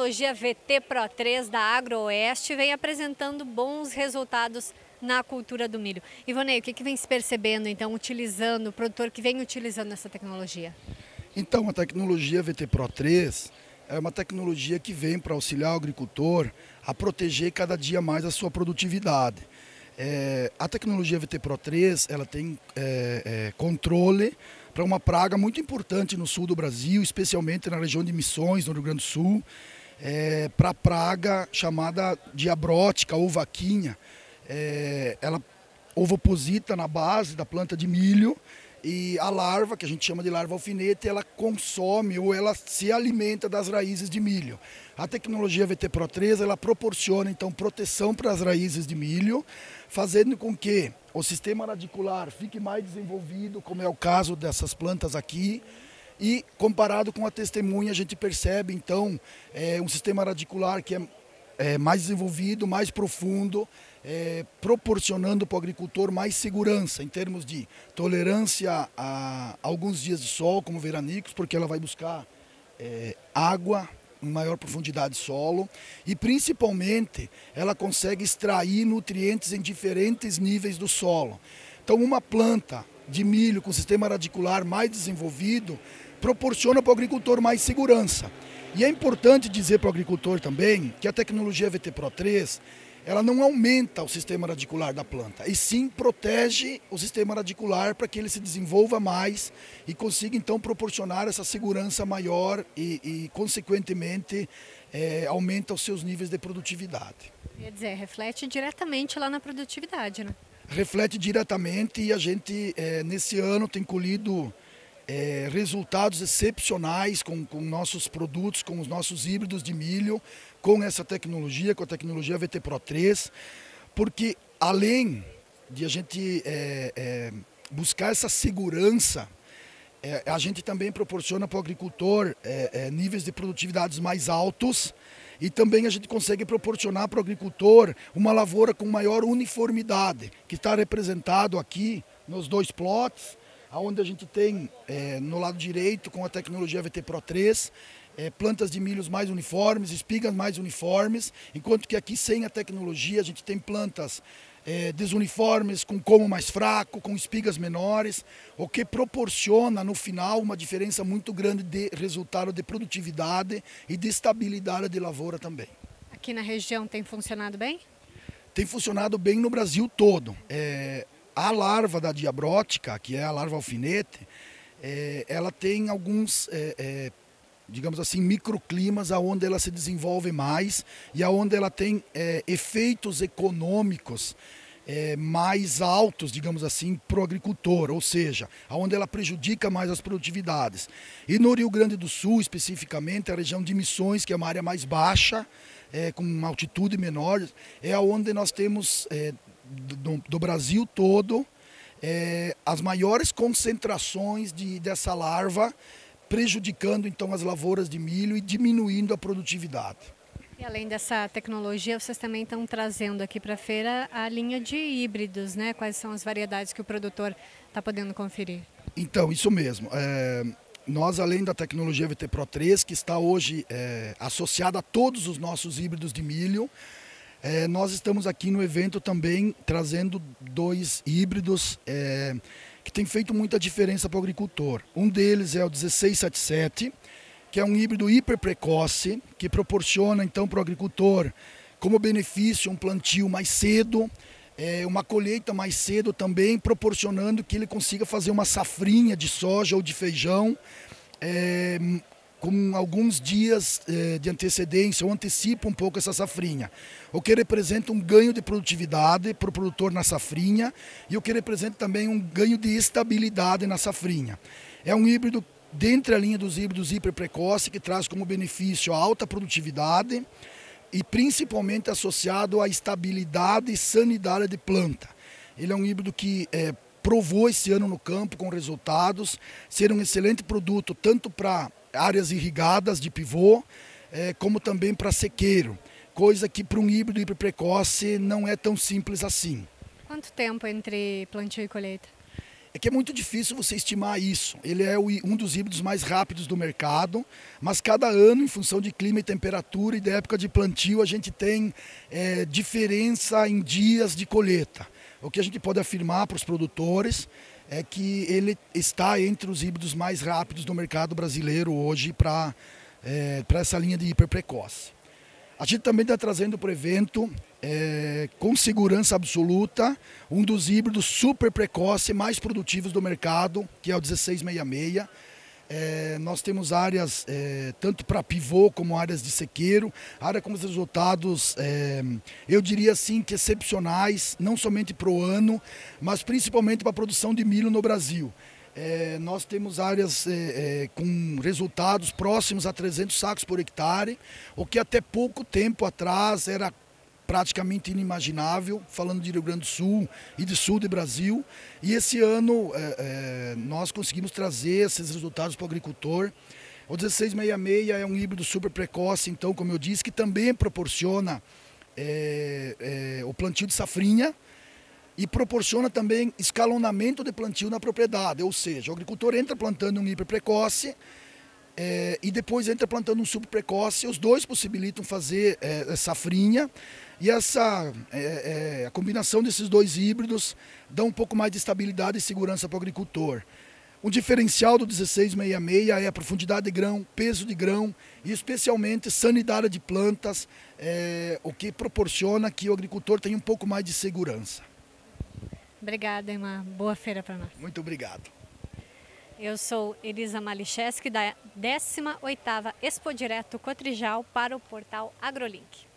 tecnologia VT Pro 3 da AgroOeste vem apresentando bons resultados na cultura do milho. Ivonei, o que, que vem se percebendo, então, utilizando, o produtor que vem utilizando essa tecnologia? Então, a tecnologia VT Pro 3 é uma tecnologia que vem para auxiliar o agricultor a proteger cada dia mais a sua produtividade. É, a tecnologia VT Pro 3 ela tem é, é, controle para uma praga muito importante no sul do Brasil, especialmente na região de Missões, no Rio Grande do Sul, é, para a praga chamada diabrótica ou vaquinha. É, ela ovoposita na base da planta de milho e a larva, que a gente chama de larva alfinete, ela consome ou ela se alimenta das raízes de milho. A tecnologia VT Pro 3 ela proporciona então proteção para as raízes de milho, fazendo com que o sistema radicular fique mais desenvolvido, como é o caso dessas plantas aqui. E comparado com a testemunha, a gente percebe então é, um sistema radicular que é, é mais desenvolvido, mais profundo, é, proporcionando para o agricultor mais segurança em termos de tolerância a alguns dias de sol, como veranicos, porque ela vai buscar é, água em maior profundidade de solo e principalmente ela consegue extrair nutrientes em diferentes níveis do solo. Então uma planta de milho com sistema radicular mais desenvolvido proporciona para o agricultor mais segurança. E é importante dizer para o agricultor também que a tecnologia VT Pro 3 ela não aumenta o sistema radicular da planta, e sim protege o sistema radicular para que ele se desenvolva mais e consiga então proporcionar essa segurança maior e, e consequentemente, é, aumenta os seus níveis de produtividade. Quer dizer, reflete diretamente lá na produtividade, né? Reflete diretamente e a gente, é, nesse ano, tem colhido é, resultados excepcionais com, com nossos produtos, com os nossos híbridos de milho, com essa tecnologia, com a tecnologia VT Pro 3, porque além de a gente é, é, buscar essa segurança, é, a gente também proporciona para o agricultor é, é, níveis de produtividades mais altos e também a gente consegue proporcionar para o agricultor uma lavoura com maior uniformidade, que está representado aqui nos dois plots, onde a gente tem é, no lado direito com a tecnologia VT Pro 3 é, plantas de milhos mais uniformes, espigas mais uniformes, enquanto que aqui sem a tecnologia a gente tem plantas é, desuniformes, com como mais fraco, com espigas menores, o que proporciona no final uma diferença muito grande de resultado de produtividade e de estabilidade de lavoura também. Aqui na região tem funcionado bem? Tem funcionado bem no Brasil todo. É, a larva da diabrótica, que é a larva alfinete, é, ela tem alguns, é, é, digamos assim, microclimas aonde ela se desenvolve mais e aonde ela tem é, efeitos econômicos é, mais altos, digamos assim, para o agricultor, ou seja, aonde ela prejudica mais as produtividades. E no Rio Grande do Sul, especificamente, a região de Missões, que é uma área mais baixa, é, com uma altitude menor, é onde nós temos é, do, do Brasil todo é, as maiores concentrações de, dessa larva, prejudicando então as lavouras de milho e diminuindo a produtividade. E além dessa tecnologia, vocês também estão trazendo aqui para a feira a linha de híbridos, né? Quais são as variedades que o produtor está podendo conferir? Então, isso mesmo. É, nós, além da tecnologia VT Pro 3, que está hoje é, associada a todos os nossos híbridos de milho, é, nós estamos aqui no evento também trazendo dois híbridos é, que tem feito muita diferença para o agricultor. Um deles é o 1677, que é um híbrido hiper precoce, que proporciona então para o agricultor, como benefício, um plantio mais cedo, é, uma colheita mais cedo também, proporcionando que ele consiga fazer uma safrinha de soja ou de feijão é, com alguns dias eh, de antecedência ou antecipa um pouco essa safrinha. O que representa um ganho de produtividade para o produtor na safrinha e o que representa também um ganho de estabilidade na safrinha. É um híbrido dentre a linha dos híbridos hiper precoce que traz como benefício a alta produtividade e principalmente associado à estabilidade e sanidade de planta. Ele é um híbrido que é, provou esse ano no campo com resultados, ser um excelente produto tanto para áreas irrigadas de pivô, é, como também para sequeiro, coisa que para um híbrido hiper precoce não é tão simples assim. Quanto tempo entre plantio e colheita? é que é muito difícil você estimar isso. Ele é um dos híbridos mais rápidos do mercado, mas cada ano, em função de clima e temperatura e da época de plantio, a gente tem é, diferença em dias de colheita. O que a gente pode afirmar para os produtores é que ele está entre os híbridos mais rápidos do mercado brasileiro hoje para é, essa linha de hiper precoce. A gente também está trazendo para o evento, é, com segurança absoluta, um dos híbridos super precoce, mais produtivos do mercado, que é o 1666. É, nós temos áreas é, tanto para pivô como áreas de sequeiro, área com os resultados, é, eu diria assim, que excepcionais, não somente para o ano, mas principalmente para a produção de milho no Brasil. É, nós temos áreas é, é, com resultados próximos a 300 sacos por hectare, o que até pouco tempo atrás era praticamente inimaginável, falando de Rio Grande do Sul e de sul do Brasil. E esse ano é, é, nós conseguimos trazer esses resultados para o agricultor. O 1666 é um híbrido super precoce, então, como eu disse, que também proporciona é, o plantio de safrinha, e proporciona também escalonamento de plantio na propriedade, ou seja, o agricultor entra plantando um hiper precoce é, e depois entra plantando um super precoce, os dois possibilitam fazer é, safrinha e essa é, é, a combinação desses dois híbridos dá um pouco mais de estabilidade e segurança para o agricultor. Um diferencial do 1666 é a profundidade de grão, peso de grão e especialmente sanidade de plantas, é, o que proporciona que o agricultor tenha um pouco mais de segurança. Obrigada, uma boa feira para nós. Muito obrigado. Eu sou Elisa Malicheski, da 18ª Expo Direto Cotrijal para o portal AgroLink.